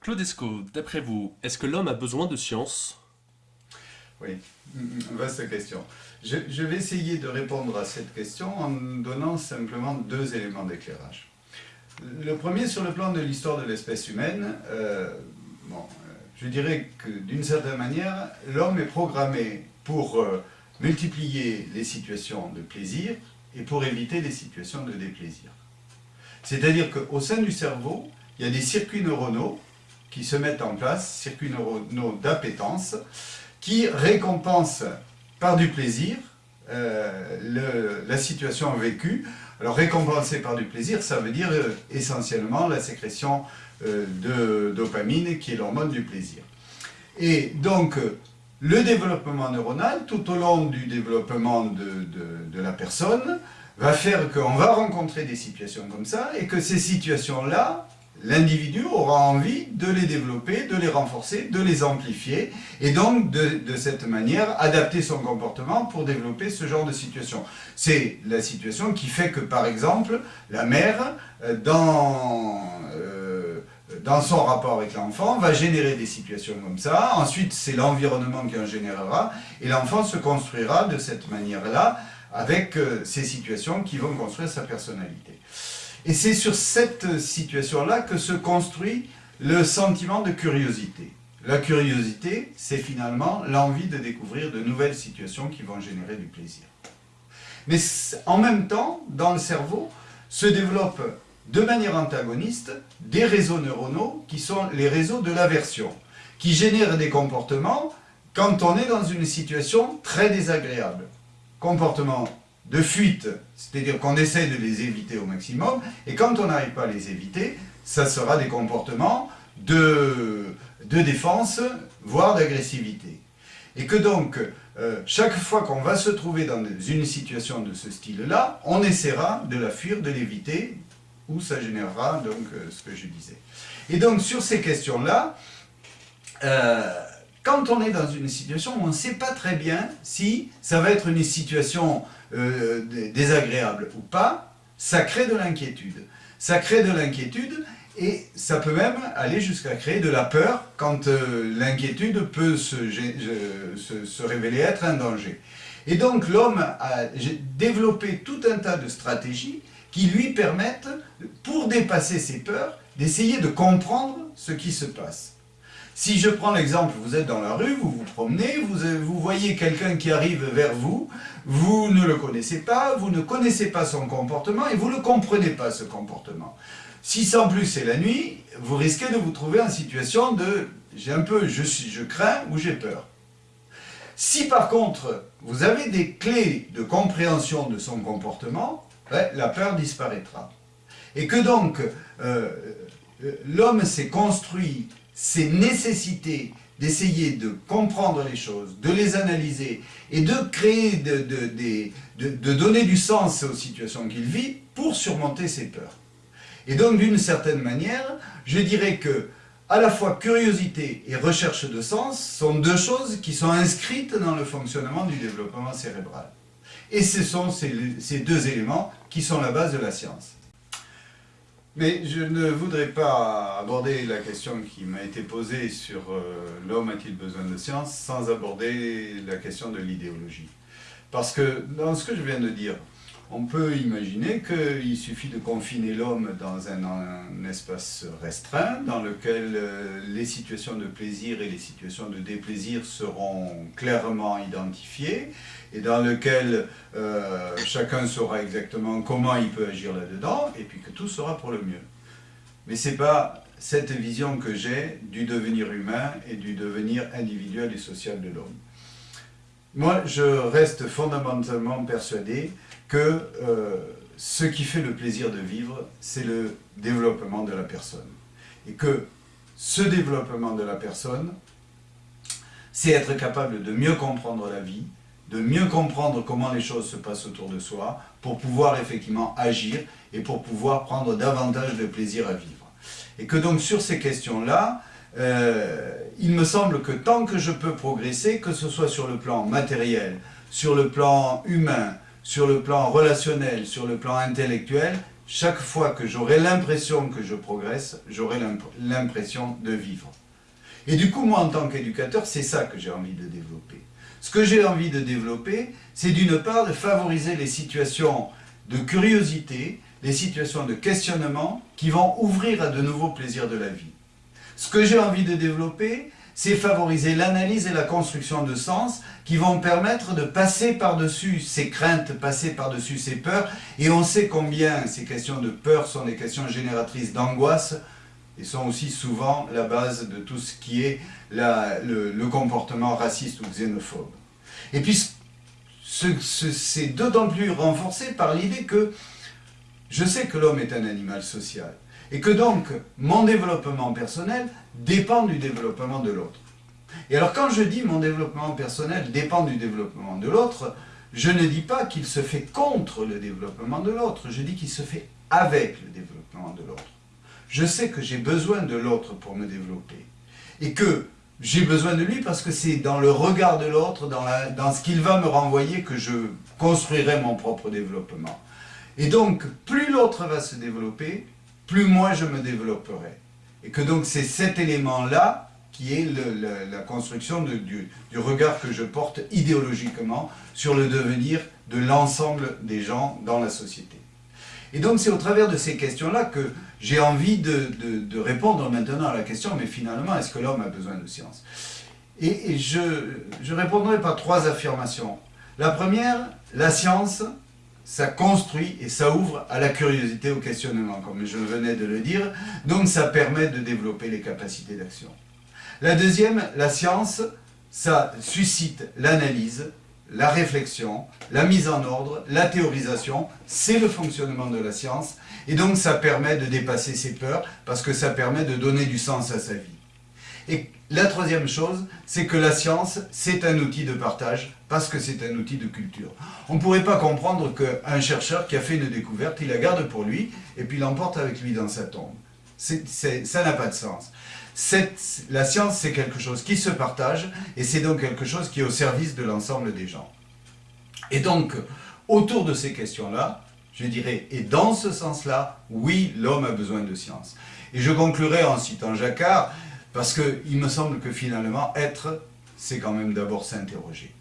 Claudesco, d'après vous, est-ce que l'homme a besoin de science? Oui, vaste question. Je, vais essayer de répondre à cette question en donnant simplement deux éléments d'éclairage. Le premier, sur le plan de l'histoire de l'espèce humaine, euh, bon, je dirais que d'une certaine manière, l'homme est programmé pour euh, multiplier les situations de plaisir et pour éviter les situations de déplaisir. C'est-à-dire qu'au sein du cerveau, il y a des circuits neuronaux qui se mettent en place, circuits neuronaux d'appétence, qui récompensent par du plaisir euh, la situation vécue. Alors récompenser par du plaisir, ça veut dire euh, essentiellement la sécrétion euh, de dopamine qui est l'hormone du plaisir. Et donc le développement neuronal, tout au long du développement de, de la personne, va faire qu'on va rencontrer des situations comme ça et que ces situations-là l'individu aura envie de les développer, de les renforcer, de les amplifier, et donc de, cette manière adapter son comportement pour développer ce genre de situation. C'est la situation qui fait que, par exemple, la mère, euh, dans, euh, dans son rapport avec l'enfant, va générer des situations comme ça, ensuite c'est l'environnement qui en générera, et l'enfant se construira de cette manière-là, avec euh, ces situations qui vont construire sa personnalité. Et c'est sur cette situation-là que se construit le sentiment de curiosité. La curiosité, c'est finalement l'envie de découvrir de nouvelles situations qui vont générer du plaisir. Mais en même temps, dans le cerveau, se développent de manière antagoniste des réseaux neuronaux qui sont les réseaux de l'aversion, qui génèrent des comportements quand on est dans une situation très désagréable. Comportement de fuite, c'est-à-dire qu'on essaie de les éviter au maximum, et quand on n'arrive pas à les éviter, ça sera des comportements de, de défense, voire d'agressivité. Et que donc, euh, chaque fois qu'on va se trouver dans une situation de ce style-là, on essaiera de la fuir, de l'éviter, ou ça générera donc euh, ce que je disais. Et donc, sur ces questions-là, euh, quand on est dans une situation où on ne sait pas très bien si ça va être une situation euh, désagréable ou pas, ça crée de l'inquiétude. Ça crée de l'inquiétude et ça peut même aller jusqu'à créer de la peur quand euh, l'inquiétude peut se, révéler être un danger. Et donc l'homme a développé tout un tas de stratégies qui lui permettent, pour dépasser ses peurs, d'essayer de comprendre ce qui se passe. Si je prends l'exemple, vous êtes dans la rue, vous vous promenez, vous, vous voyez quelqu'un qui arrive vers vous, vous ne le connaissez pas, vous ne connaissez pas son comportement et vous ne comprenez pas ce comportement. Si sans plus c'est la nuit, vous risquez de vous trouver en situation de « j'ai un peu, je, suis, je crains ou j'ai peur ». Si par contre, vous avez des clés de compréhension de son comportement, ben, la peur disparaîtra. Et que donc, euh, l'homme s'est construit ses nécessités d'essayer de comprendre les choses, de les analyser et de créer, de, de, de, donner du sens aux situations qu'il vit pour surmonter ses peurs. Et donc, d'une certaine manière, je dirais que à la fois curiosité et recherche de sens sont deux choses qui sont inscrites dans le fonctionnement du développement cérébral. Et ce sont ces, ces deux éléments qui sont la base de la science. Mais je ne voudrais pas aborder la question qui m'a été posée sur euh, l'homme a-t-il besoin de science sans aborder la question de l'idéologie. Parce que dans ce que je viens de dire, on peut imaginer qu'il suffit de confiner l'homme dans un, espace restreint, dans lequel euh, les situations de plaisir et les situations de déplaisir seront clairement identifiées, et dans lequel euh, chacun saura exactement comment il peut agir là-dedans, et puis que tout sera pour le mieux. Mais ce n'est pas cette vision que j'ai du devenir humain et du devenir individuel et social de l'homme. Moi, je reste fondamentalement persuadé que euh, ce qui fait le plaisir de vivre, c'est le développement de la personne. Et que ce développement de la personne, c'est être capable de mieux comprendre la vie, de mieux comprendre comment les choses se passent autour de soi, pour pouvoir effectivement agir et pour pouvoir prendre davantage de plaisir à vivre. Et que donc sur ces questions-là, euh, il me semble que tant que je peux progresser, que ce soit sur le plan matériel, sur le plan humain, sur le plan relationnel, sur le plan intellectuel, chaque fois que j'aurai l'impression que je progresse, j'aurai l'impression de vivre. Et du coup, moi, en tant qu'éducateur, c'est ça que j'ai envie de développer. Ce que j'ai envie de développer, c'est d'une part de favoriser les situations de curiosité, les situations de questionnement qui vont ouvrir à de nouveaux plaisirs de la vie. Ce que j'ai envie de développer, c'est favoriser l'analyse et la construction de sens qui vont permettre de passer par-dessus ces craintes, passer par-dessus ces peurs. Et on sait combien ces questions de peur sont des questions génératrices d'angoisse et sont aussi souvent la base de tout ce qui est le, comportement raciste ou xénophobe. Et puis, c'est d'autant plus renforcé par l'idée que je sais que l'homme est un animal social. Et que donc, mon développement personnel dépend du développement de l'autre. Et alors quand je dis mon développement personnel dépend du développement de l'autre, je ne dis pas qu'il se fait contre le développement de l'autre, je dis qu'il se fait avec le développement de l'autre. Je sais que j'ai besoin de l'autre pour me développer. Et que j'ai besoin de lui parce que c'est dans le regard de l'autre, dans, dans ce qu'il va me renvoyer que je construirai mon propre développement. Et donc, plus l'autre va se développer, plus moi je me développerai. Et que donc c'est cet élément-là qui est la construction du, regard que je porte idéologiquement sur le devenir de l'ensemble des gens dans la société. Et donc c'est au travers de ces questions-là que j'ai envie de, répondre maintenant à la question, mais finalement, est-ce que l'homme a besoin de science? Et, et je, je répondrai par trois affirmations. La première, la science, ça construit et ça ouvre à la curiosité, au questionnement, comme je venais de le dire. Donc ça permet de développer les capacités d'action. La deuxième, la science, ça suscite l'analyse, la réflexion, la mise en ordre, la théorisation, c'est le fonctionnement de la science, et donc ça permet de dépasser ses peurs, parce que ça permet de donner du sens à sa vie. Et la troisième chose, c'est que la science, c'est un outil de partage, parce que c'est un outil de culture. On ne pourrait pas comprendre qu'un chercheur qui a fait une découverte, il la garde pour lui, et puis l'emporte avec lui dans sa tombe. ça n'a pas de sens. la science, c'est quelque chose qui se partage, et c'est donc quelque chose qui est au service de l'ensemble des gens. Et donc, autour de ces questions-là, je dirais, et dans ce sens-là, oui, l'homme a besoin de science. Et je conclurai en citant Jacquard, parce qu'il me semble que finalement, être, c'est quand même d'abord s'interroger.